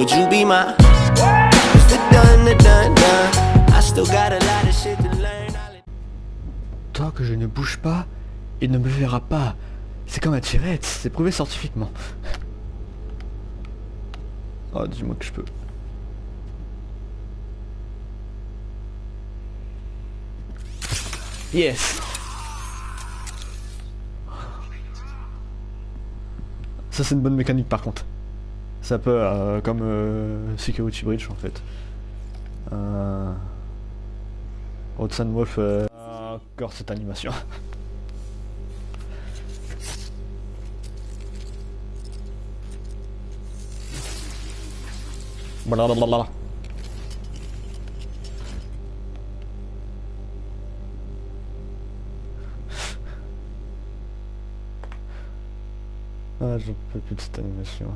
Would you be my Tant que je ne bouge pas, il ne me verra pas. C'est comme un tirette, c'est prouvé scientifiquement. Oh, dis-moi que je peux. Yes Ça c'est une bonne mécanique par contre. Ça peut, euh, comme euh, Security Bridge en fait. Euh... Hudson Wolf, euh, encore cette animation. Blablabla. Ah, j'en peux plus de cette animation.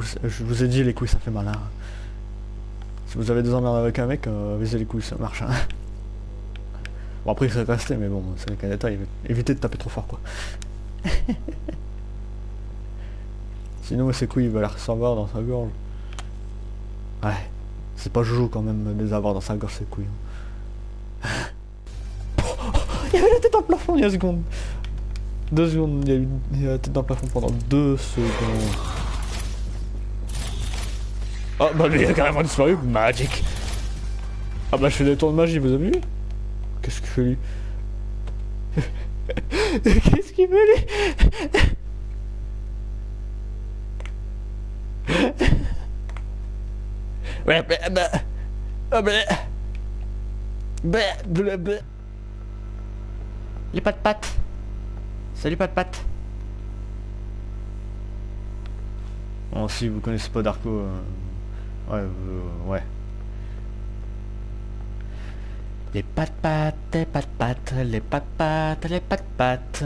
Je vous ai dit les couilles ça fait mal. Hein. Si vous avez des emmerdes avec un mec, euh, visez les couilles, ça marche. Hein. Bon après il serait resté mais bon, c'est le Canada, évitez de taper trop fort quoi. Sinon ses couilles il va les recevoir dans sa gorge. Ouais, c'est pas Jojo quand même de les avoir dans sa gorge ses couilles. Hein. il y avait la tête le plafond il y a une seconde. Deux secondes, il y a eu la tête dans le plafond pendant deux secondes. Oh bah lui il a carrément disparu, magic Ah bah je fais des tours de magie, vous avez vu? Qu'est-ce qu'il fait lui? Qu'est-ce qu'il fait lui? Ouais, bah, bah, oh, bah, bah, bah, bah. Les pattes pattes. Salut pattes pattes. Bon, si vous connaissez pas Darko, euh... Ouais, euh, ouais. Les pattes pattes, les pattes pattes, les pattes pattes, les pattes pattes.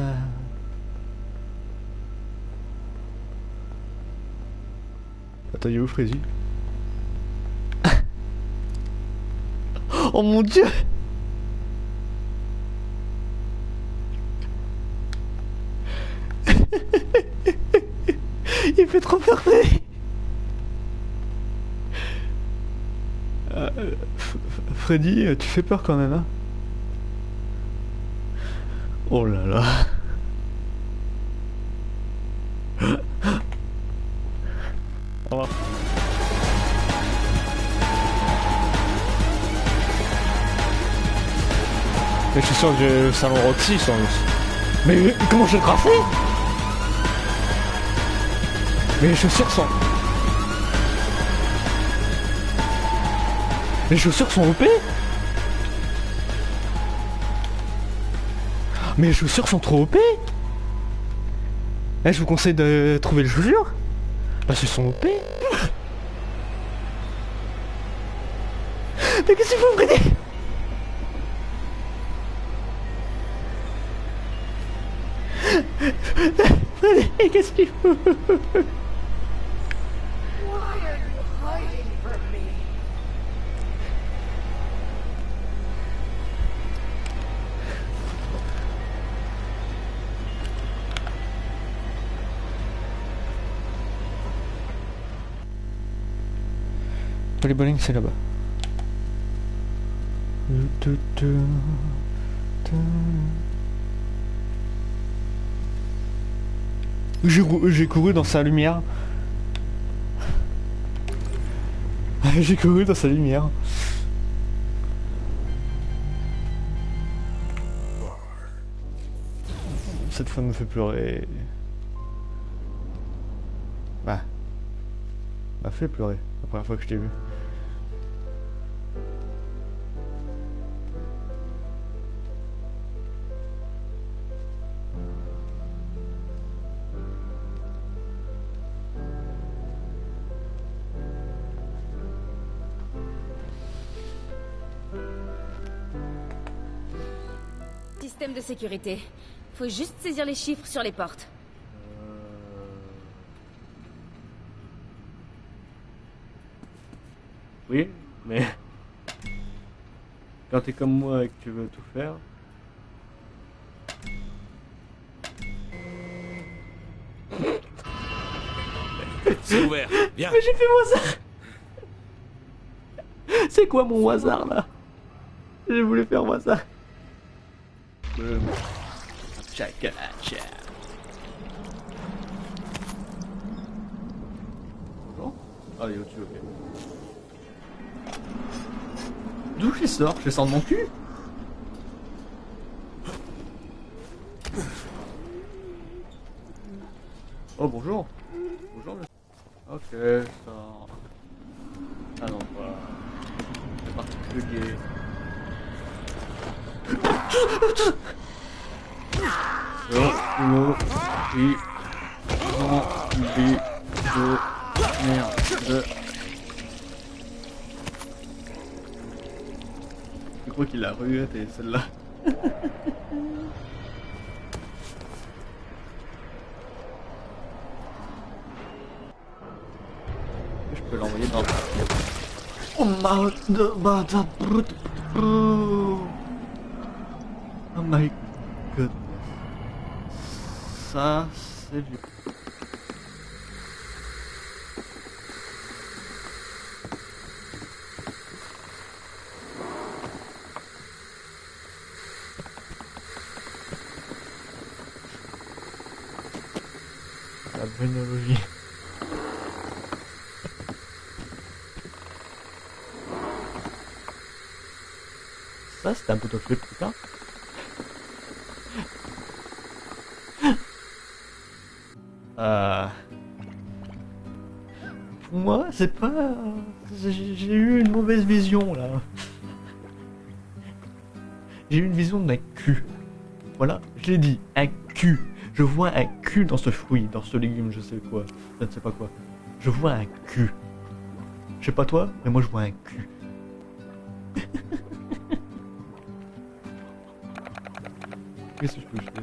Attends, il est où Frézy? Oh mon dieu Il fait trop peur Euh, Freddy, tu fais peur quand même, hein. Oh là là. Au revoir. Mais je suis sûr que le salon Roxy sans Mais comment je le graffer Mais les chaussures sont... Les chaussures sont OP les chaussures sont trop OP Eh, je vous conseille de trouver les chaussures. Parce qu'elles sont OP Mais qu'est-ce que vous prenez Qu'est-ce qu'il faut les bowling c'est là-bas. J'ai couru dans sa lumière. J'ai couru dans sa lumière. Cette fois me fait pleurer. Bah. M'a fait pleurer la première fois que je t'ai vu. Système de sécurité. Faut juste saisir les chiffres sur les portes. Oui Mais quand t'es comme moi et que tu veux tout faire, C'est ouvert. Viens. Mais j'ai fait mon hasard C'est quoi mon hasard là? J'ai voulu faire moi ça. Boum. Chakalacha. Bon Ah, il est au-dessus, ok. D'où je les sors? Je les sors de mon cul? Oh bonjour Bonjour monsieur. Ok, ça... Ah non, pas... C'est particulier. Oh, rempli de merde. Je crois qu'il a ruette celle-là. Je peux l'envoyer dans... Oh ma... de- ma- da- brut- brut. Oh my goodness. Ça, c'est du... La brainologie. Ça, c'est un poteau flip, putain. Euh... Pour moi, c'est pas... J'ai eu une mauvaise vision, là. J'ai eu une vision d'un cul. Voilà, je l'ai dit, un cul. Je vois un cul dans ce fruit, dans ce légume, je sais quoi. Je ne sais pas quoi. Je vois un cul. Je sais pas toi, mais moi je vois un cul. Qu'est-ce que je peux jeter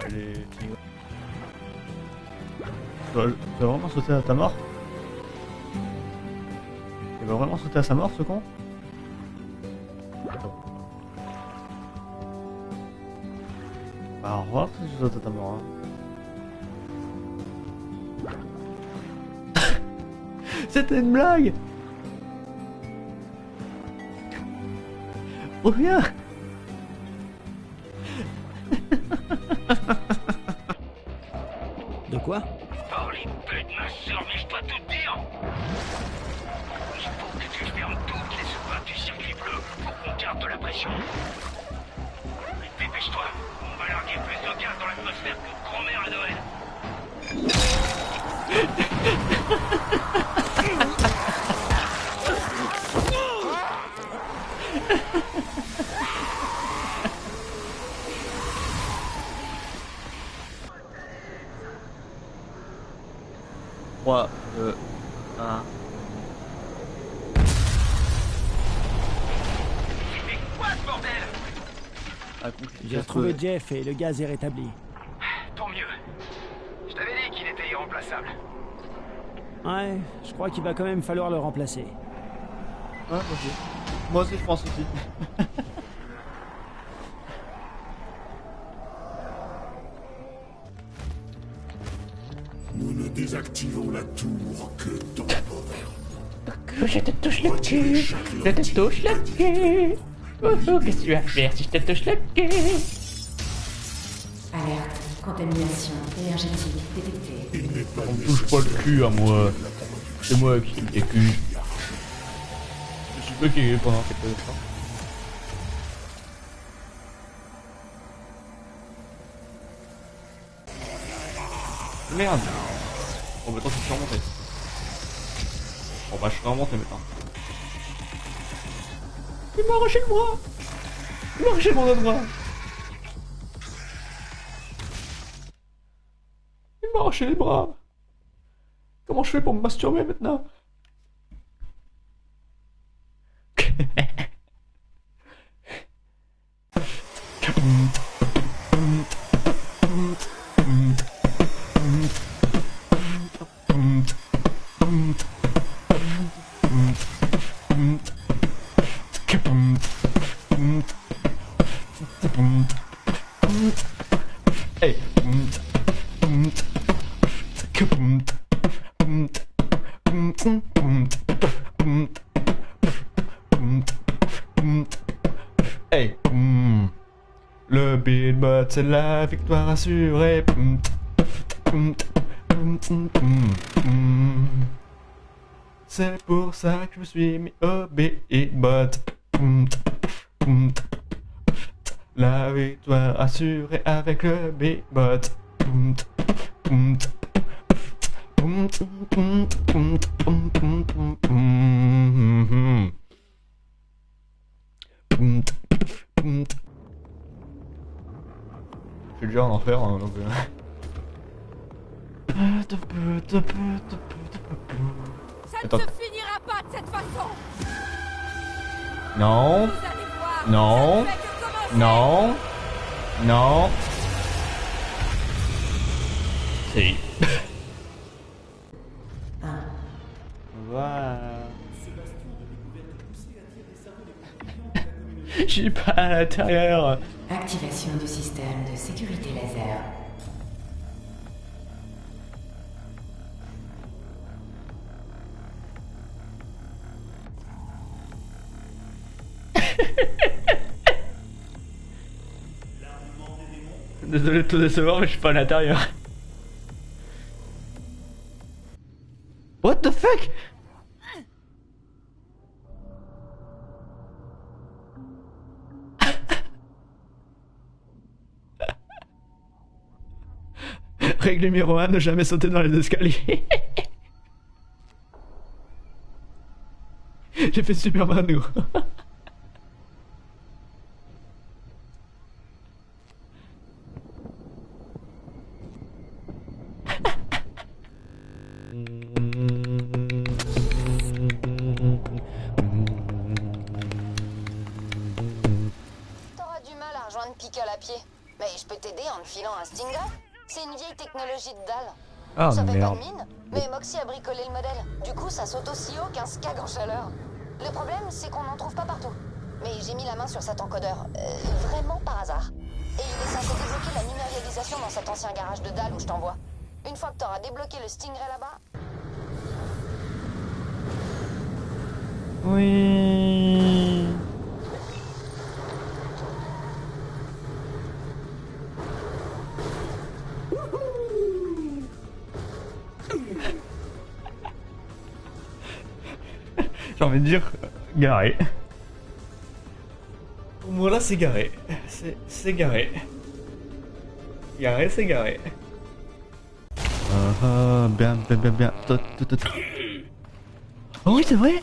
Allez. Tu vas, vraiment sauter à ta mort Il va vraiment sauter à sa mort ce con. Bah, au revoir si tu sautes à ta mort. hein. C'était une blague Reviens ma soeur, mais je dois tout dire Il faut que tu fermes toutes les soupates du circuit bleu pour qu'on garde de la pression. Dépêche-toi, on va larguer plus de gaz dans l'atmosphère que grand-mère à Noël. Ah. J'ai retrouvé Jeff et le gaz est rétabli. Tant mieux. Je t'avais dit qu'il était irremplaçable. Ouais, je crois qu'il va quand même falloir le remplacer. Ouais, moi aussi. Moi aussi, je pense aussi. Nous ne désactivons la tour que dans Que je te touche le cul, je te touche le cul. Ouhou, qu'est-ce que tu vas faire si je te touche le cul Alerte. Contamination énergétique détectée. On me touche pas le cul à moi. C'est moi qui me cul. Je suis bloqué pendant quelques temps. Merde Bon, maintenant, je suis remonté. Bon, bah, je suis remonté maintenant. Il m'a arraché le bras. Il m'a arraché mon autre bras. Il m'a arraché les bras. Comment je fais pour me masturber maintenant? c'est la victoire assurée. C'est pour ça que je me suis mis au bot. La victoire assurée avec le bot plus dur d'en faire. Hein, donc, euh... Ça ne se finira pas de cette façon. Non. Non. Non. Non. Si. voilà. J'ai pas à l'intérieur. Activation du système de sécurité laser. Désolé de te décevoir, mais je suis pas à l'intérieur. Numéro 1, ne jamais sauter dans les escaliers. J'ai fait Superman nous. T'auras du mal à rejoindre Pickle à pied. Mais je peux t'aider en te filant un Stinger. C'est une vieille technologie de dalle. Ah ça fait pas de mine, mais Moxie a bricolé le modèle. Du coup, ça saute aussi haut qu'un skag en chaleur. Le problème, c'est qu'on n'en trouve pas partout. Mais j'ai mis la main sur cet encodeur, euh, vraiment par hasard. Et il est censé débloquer la numérialisation dans cet ancien garage de dalle où je t'envoie. Une fois que t'auras débloqué le Stingray là-bas, Oui. J'ai envie de dire garé. Pour moi là c'est garé. C'est c'est garé. Garé c'est garé. Ah ah, bien bien bien bien. Tot, tot, tot. Oh oui c'est vrai?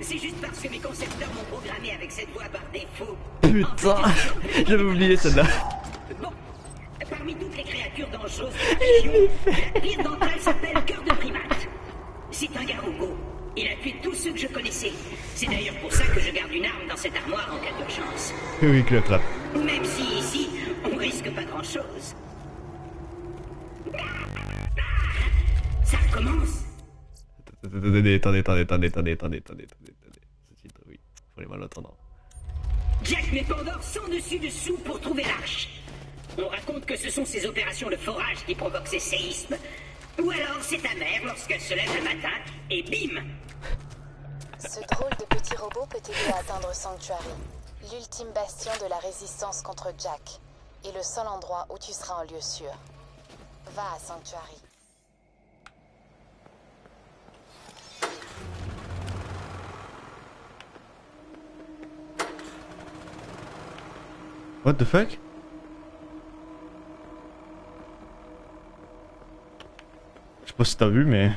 C'est juste parce que mes concepteurs m'ont programmé avec cette voix par défaut. Putain, j'avais oublié celle-là. Bon, parmi toutes les créatures dangereuses de la pire d'entre elles s'appelle Cœur de Primate. C'est un garougo. Il a tué tous ceux que je connaissais. C'est d'ailleurs pour ça que je garde une arme dans cette armoire en cas d'urgence. Oui, clap. Même si ici, on risque pas grand-chose. Ça recommence attendez, attendez, attendez, attendez, attendez, attendez, attendez, Ce titre, oui, pour les malentendants. Jack met Pandore sans dessus dessous pour trouver l'arche. On raconte que ce sont ses opérations de forage qui provoquent ces séismes. Ou alors c'est ta mère lorsqu'elle se lève le matin et bim Ce drôle de petit robot peut aider à atteindre Sanctuary, l'ultime bastion de la résistance contre Jack, et le seul endroit où tu seras en lieu sûr? Va à Sanctuary. What the fuck? Je sais pas si t'as vu, mais...